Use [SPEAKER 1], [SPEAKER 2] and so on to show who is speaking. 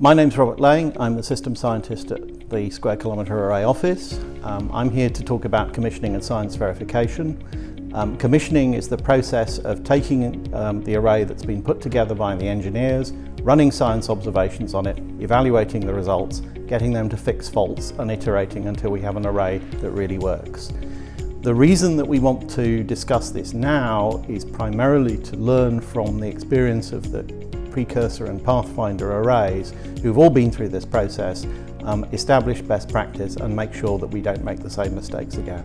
[SPEAKER 1] My name's Robert Laing, I'm the system scientist at the Square Kilometre Array office. Um, I'm here to talk about commissioning and science verification. Um, commissioning is the process of taking um, the array that's been put together by the engineers, running science observations on it, evaluating the results, getting them to fix faults and iterating until we have an array that really works. The reason that we want to discuss this now is primarily to learn from the experience of the Precursor and Pathfinder arrays, who've all been through this process, um, establish best practice and make sure that we don't make the same mistakes again.